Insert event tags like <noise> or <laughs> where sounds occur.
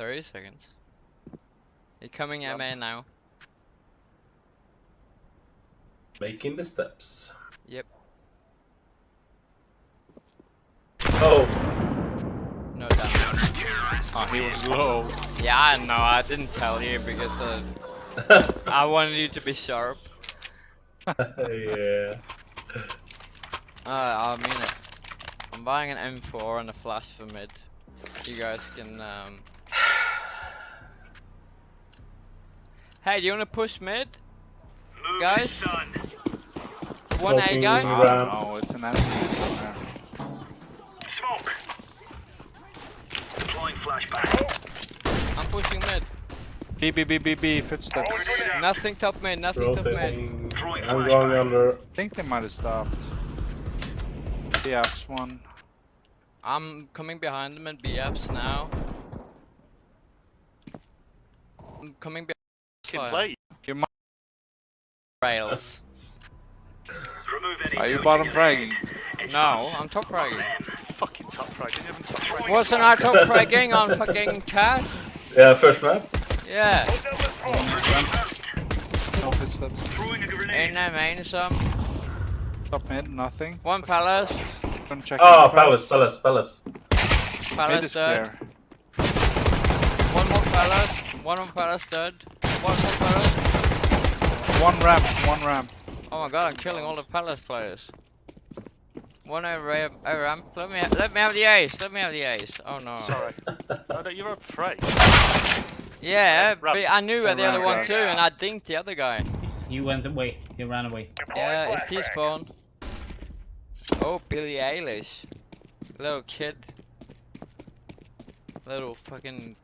30 seconds. You're coming Yep. MA now. Making the steps. Yep. Oh, No damage. Oh, he was low. Yeah, I know. I didn't tell you because uh, <laughs> I wanted you to be sharp. <laughs> yeah. Uh, I mean it. I'm buying an M4 and a flash for mid. You guys can. Um... Hey, do you wanna push mid, guys? One A Smoking guy. Ram. I oh, don't know, it's an empty. Smoke. Deploying flashbang. I'm pushing mid. B, B, B, B, B, footsteps. Nothing top mid. Nothing top mid. I'm going under. think they might have stopped. BF's one. I'm coming behind them in BFs now. I'm coming behind. Can play. rails. Remove any Are you bottom in fragging? No. I'm top fragging. Fucking top frag. Didn't even top frag. Wasn't I top fragging on fucking Cache? Yeah, first map. Yeah. No footsteps. Throwing a In there, main some. Top mid, nothing. One palace. Gonna check Oh, in Palace, Palace, Palace. Palace is dead. clear. One more palace. One more palace dead. One more palace. One ramp, one ramp. Oh my god, I'm killing all the palace players. One over a, a ramp. Let me let me have the ace. Let me have the ace. Oh no. Sorry. <laughs> Oh, no, you're up free. Yeah, Ramp. but I knew They the other one away. too, and I dinked the other guy. He went away. He ran away. Yeah, it's T-spawn. Oh, Billie Eilish. Little kid. Little fucking